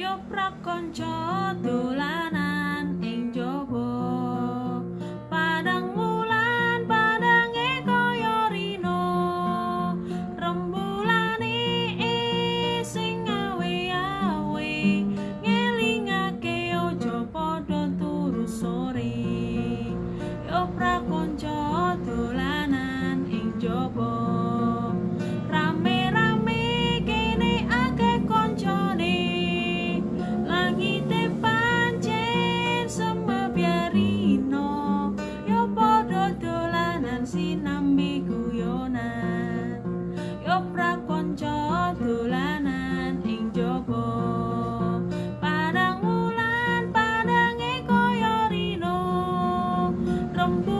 yo prakonco dolanan sinambi guyonan. Yo prakonco dolanan ing jaba padang wulan padange koyo rino. Rembulan